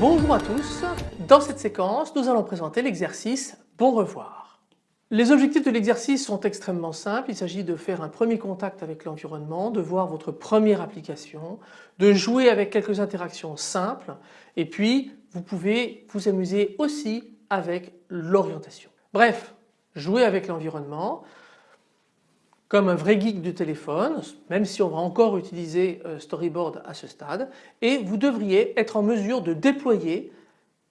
Bonjour à tous, dans cette séquence nous allons présenter l'exercice Bon revoir. Les objectifs de l'exercice sont extrêmement simples, il s'agit de faire un premier contact avec l'environnement, de voir votre première application, de jouer avec quelques interactions simples et puis vous pouvez vous amuser aussi avec l'orientation. Bref, jouer avec l'environnement, comme un vrai geek du téléphone, même si on va encore utiliser euh, Storyboard à ce stade, et vous devriez être en mesure de déployer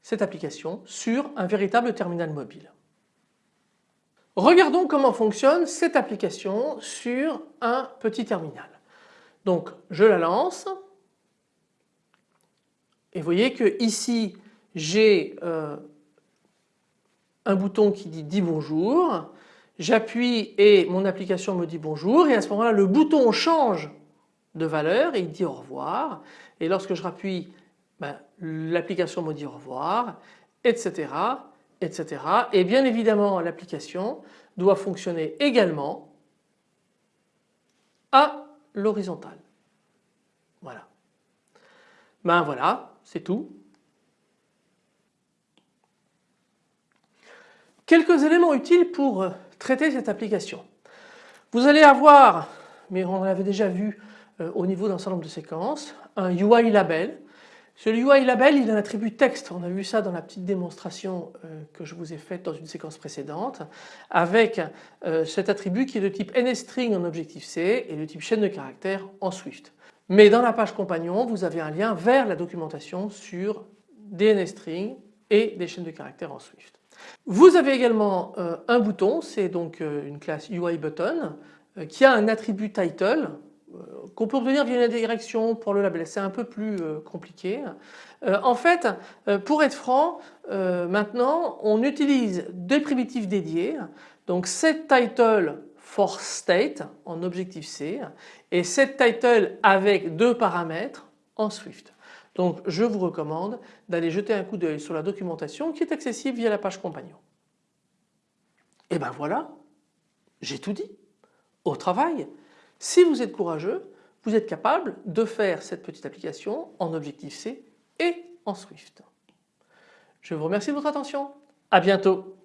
cette application sur un véritable terminal mobile. Regardons comment fonctionne cette application sur un petit terminal. Donc je la lance. Et vous voyez que ici j'ai euh, un bouton qui dit dis bonjour, j'appuie et mon application me dit bonjour et à ce moment-là le bouton change de valeur et il dit au revoir et lorsque je rappuie ben, l'application me dit au revoir etc etc et bien évidemment l'application doit fonctionner également à l'horizontale. Voilà. Ben voilà c'est tout. Quelques éléments utiles pour traiter cette application. Vous allez avoir, mais on l'avait déjà vu euh, au niveau d'un certain nombre de séquences, un UI label. Ce UI label il a un attribut texte, on a vu ça dans la petite démonstration euh, que je vous ai faite dans une séquence précédente avec euh, cet attribut qui est de type NSString en Objective-C et de type chaîne de caractères en Swift. Mais dans la page compagnon vous avez un lien vers la documentation sur des NSString et des chaînes de caractères en Swift. Vous avez également euh, un bouton, c'est donc une classe UI button qui a un attribut title qu'on peut obtenir via une direction pour le label, c'est un peu plus compliqué. en fait, pour être franc, maintenant on utilise des primitives dédiées, donc set title for state en Objective-C et set title avec deux paramètres en Swift. Donc je vous recommande d'aller jeter un coup d'œil sur la documentation qui est accessible via la page compagnon. Et ben voilà, j'ai tout dit. Au travail, si vous êtes courageux, vous êtes capable de faire cette petite application en Objective-C et en Swift. Je vous remercie de votre attention. À bientôt.